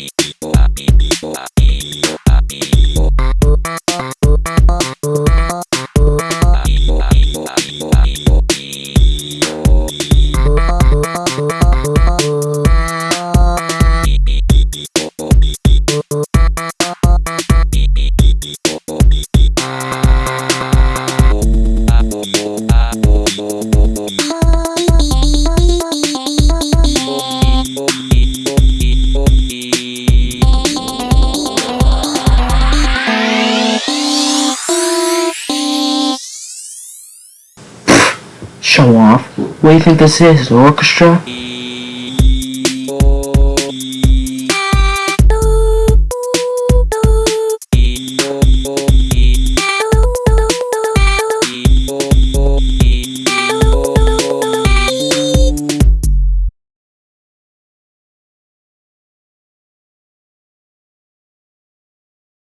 Iowa, Iowa, Iowa, Iowa. Show off. What do you think this is? Orchestra?